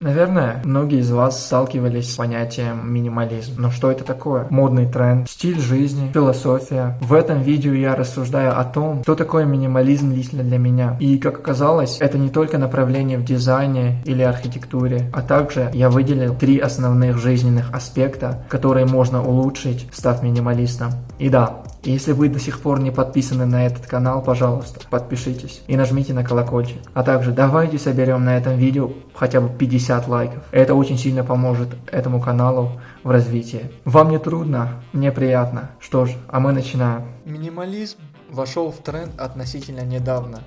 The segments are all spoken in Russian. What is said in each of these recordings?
Наверное, многие из вас сталкивались с понятием минимализм. Но что это такое? Модный тренд, стиль жизни, философия. В этом видео я рассуждаю о том, что такое минимализм лично для меня. И как оказалось, это не только направление в дизайне или архитектуре, а также я выделил три основных жизненных аспекта, которые можно улучшить, став минималистом. И да, если вы до сих пор не подписаны на этот канал, пожалуйста, подпишитесь и нажмите на колокольчик. А также давайте соберем на этом видео хотя бы 50 лайков. Это очень сильно поможет этому каналу в развитии. Вам не трудно, мне приятно. Что ж, а мы начинаем. Минимализм вошел в тренд относительно недавно.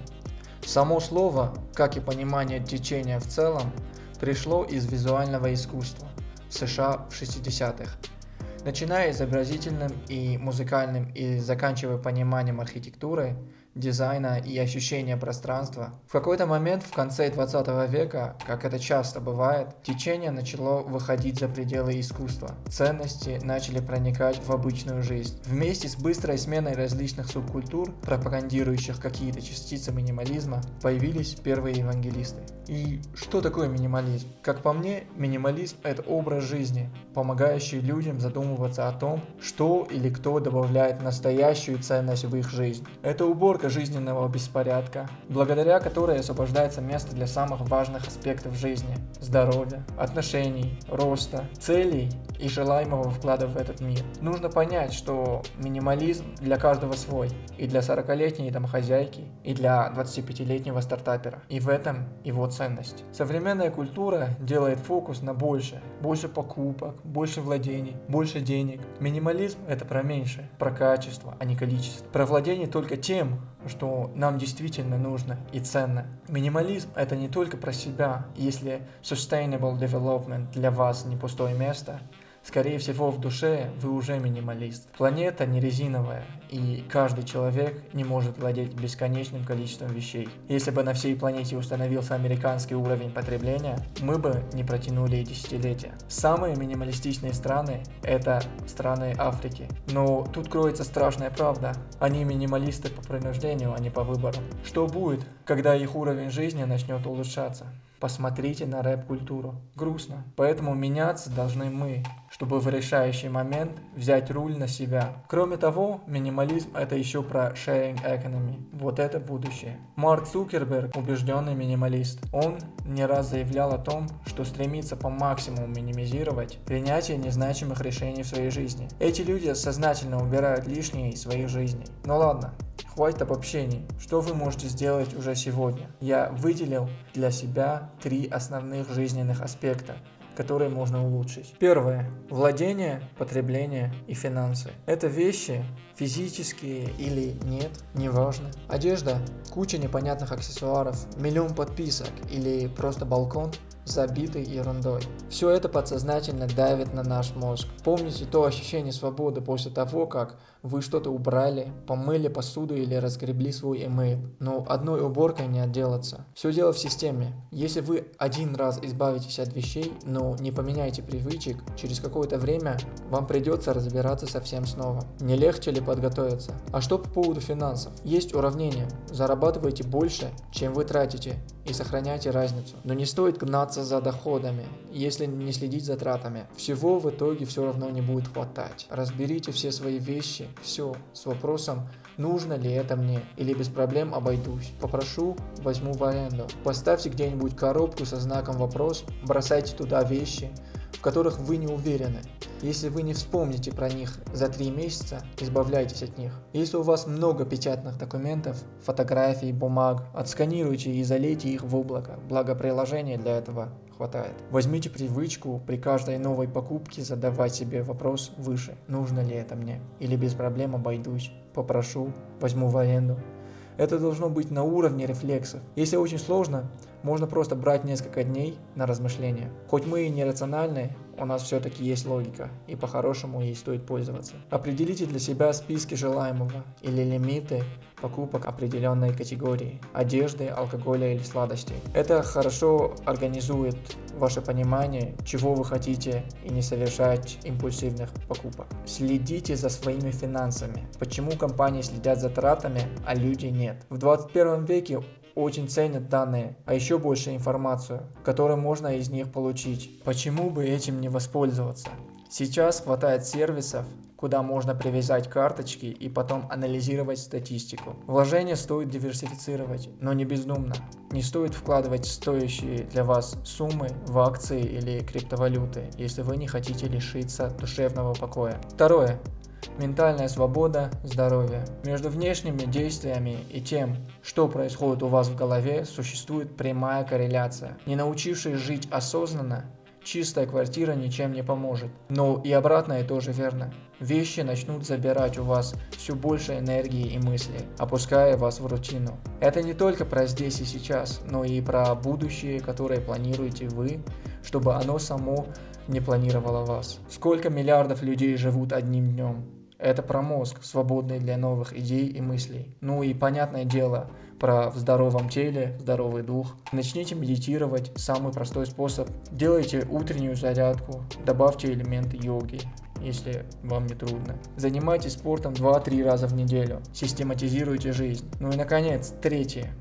Само слово, как и понимание течения в целом, пришло из визуального искусства в США в 60-х начиная изобразительным и музыкальным и заканчивая пониманием архитектуры, дизайна и ощущения пространства. В какой-то момент в конце 20 века, как это часто бывает, течение начало выходить за пределы искусства. Ценности начали проникать в обычную жизнь. Вместе с быстрой сменой различных субкультур, пропагандирующих какие-то частицы минимализма, появились первые евангелисты. И что такое минимализм? Как по мне, минимализм – это образ жизни, помогающий людям задумываться о том, что или кто добавляет настоящую ценность в их жизнь. Это уборка уборка жизненного беспорядка, благодаря которой освобождается место для самых важных аспектов жизни – здоровья, отношений, роста, целей и желаемого вклада в этот мир. Нужно понять, что минимализм для каждого свой, и для 40-летней домохозяйки, и для 25-летнего стартапера. И в этом его ценность. Современная культура делает фокус на больше, больше покупок, больше владений, больше денег. Минимализм – это про меньше, про качество, а не количество. Про владение только тем, что нам действительно нужно и ценно. Минимализм – это не только про себя. Если sustainable development для вас не пустое место, Скорее всего, в душе вы уже минималист. Планета не резиновая, и каждый человек не может владеть бесконечным количеством вещей. Если бы на всей планете установился американский уровень потребления, мы бы не протянули и десятилетия. Самые минималистичные страны – это страны Африки. Но тут кроется страшная правда. Они минималисты по принуждению, а не по выбору. Что будет, когда их уровень жизни начнет улучшаться? Посмотрите на рэп-культуру. Грустно. Поэтому меняться должны мы, чтобы в решающий момент взять руль на себя. Кроме того, минимализм это еще про sharing economy. Вот это будущее. Марк Цукерберг убежденный минималист. Он не раз заявлял о том, что стремится по максимуму минимизировать принятие незначимых решений в своей жизни. Эти люди сознательно убирают лишнее из своих жизней. Ну ладно, Хватит обобщений. Что вы можете сделать уже сегодня? Я выделил для себя три основных жизненных аспекта, которые можно улучшить. Первое. Владение, потребление и финансы. Это вещи, физические или нет, неважно. Одежда, куча непонятных аксессуаров, миллион подписок или просто балкон – забитой ерундой. Все это подсознательно давит на наш мозг. Помните то ощущение свободы после того, как вы что-то убрали, помыли посуду или разгребли свой email. Но одной уборкой не отделаться. Все дело в системе. Если вы один раз избавитесь от вещей, но не поменяете привычек, через какое-то время вам придется разбираться совсем снова. Не легче ли подготовиться? А что по поводу финансов? Есть уравнение. Зарабатывайте больше, чем вы тратите и сохраняйте разницу. Но не стоит гнаться за доходами, если не следить за тратами. Всего в итоге все равно не будет хватать. Разберите все свои вещи, все, с вопросом, нужно ли это мне, или без проблем обойдусь. Попрошу, возьму в аренду. Поставьте где-нибудь коробку со знаком вопрос, бросайте туда вещи, в которых вы не уверены. Если вы не вспомните про них за три месяца, избавляйтесь от них. Если у вас много печатных документов, фотографий, бумаг, отсканируйте и залейте их в облако, благо приложения для этого хватает. Возьмите привычку при каждой новой покупке задавать себе вопрос выше, нужно ли это мне, или без проблем обойдусь, попрошу, возьму в аренду. Это должно быть на уровне рефлексов. Если очень сложно, можно просто брать несколько дней на размышления. Хоть мы и нерациональные, у нас все-таки есть логика, и по-хорошему ей стоит пользоваться. Определите для себя списки желаемого или лимиты покупок определенной категории – одежды, алкоголя или сладостей. Это хорошо организует ваше понимание, чего вы хотите и не совершать импульсивных покупок. Следите за своими финансами. Почему компании следят за тратами, а люди нет? В 21 веке очень ценят данные, а еще больше информацию, которую можно из них получить. Почему бы этим не воспользоваться? Сейчас хватает сервисов, куда можно привязать карточки и потом анализировать статистику. Вложения стоит диверсифицировать, но не бездумно. Не стоит вкладывать стоящие для вас суммы в акции или криптовалюты, если вы не хотите лишиться душевного покоя. Второе. Ментальная свобода, здоровье. Между внешними действиями и тем, что происходит у вас в голове, существует прямая корреляция. Не научившись жить осознанно, Чистая квартира ничем не поможет. Но и обратное тоже верно. Вещи начнут забирать у вас все больше энергии и мыслей, опуская вас в рутину. Это не только про здесь и сейчас, но и про будущее, которое планируете вы, чтобы оно само не планировало вас. Сколько миллиардов людей живут одним днем? Это про мозг, свободный для новых идей и мыслей. Ну и понятное дело, про в здоровом теле, здоровый дух. Начните медитировать, самый простой способ. Делайте утреннюю зарядку, добавьте элементы йоги, если вам не трудно. Занимайтесь спортом 2-3 раза в неделю. Систематизируйте жизнь. Ну и наконец, третье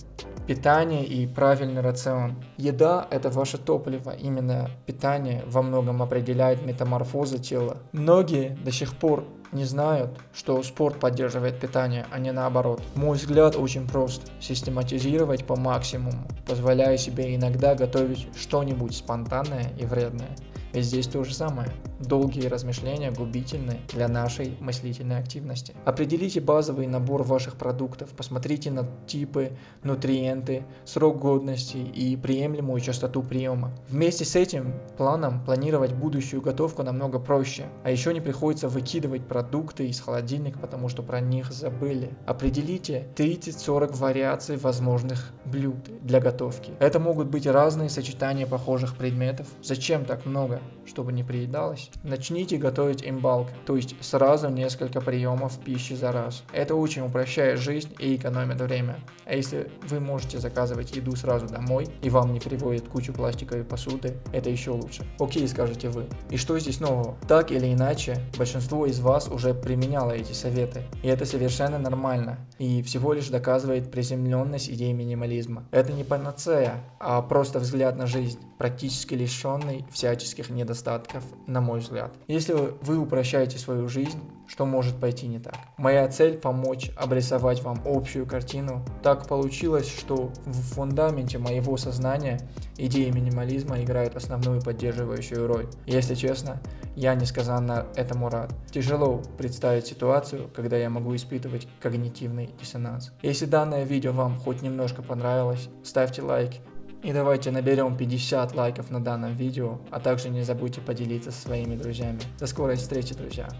питание и правильный рацион. Еда – это ваше топливо, именно питание во многом определяет метаморфозы тела. Многие до сих пор не знают, что спорт поддерживает питание, а не наоборот. Мой взгляд очень прост. Систематизировать по максимуму, позволяя себе иногда готовить что-нибудь спонтанное и вредное. Ведь здесь то же самое. Долгие размышления губительны для нашей мыслительной активности. Определите базовый набор ваших продуктов, посмотрите на типы, нутриенты, срок годности и приемлемую частоту приема. Вместе с этим планом планировать будущую готовку намного проще, а еще не приходится выкидывать продукты из холодильника, потому что про них забыли. Определите 30-40 вариаций возможных блюд для готовки. Это могут быть разные сочетания похожих предметов. Зачем так много? чтобы не приедалось. Начните готовить имбалк, то есть сразу несколько приемов пищи за раз. Это очень упрощает жизнь и экономит время. А если вы можете заказывать еду сразу домой и вам не приводят кучу пластиковой посуды, это еще лучше. Окей, скажете вы. И что здесь нового? Так или иначе, большинство из вас уже применяло эти советы. И это совершенно нормально. И всего лишь доказывает приземленность идеи минимализма. Это не панацея, а просто взгляд на жизнь, практически лишенный всяческих недостатков, на мой взгляд. Если вы упрощаете свою жизнь, что может пойти не так? Моя цель помочь обрисовать вам общую картину. Так получилось, что в фундаменте моего сознания идеи минимализма играют основную поддерживающую роль. Если честно, я несказанно этому рад. Тяжело представить ситуацию, когда я могу испытывать когнитивный диссонанс. Если данное видео вам хоть немножко понравилось, ставьте лайк и давайте наберем 50 лайков на данном видео, а также не забудьте поделиться со своими друзьями. До скорой встречи, друзья!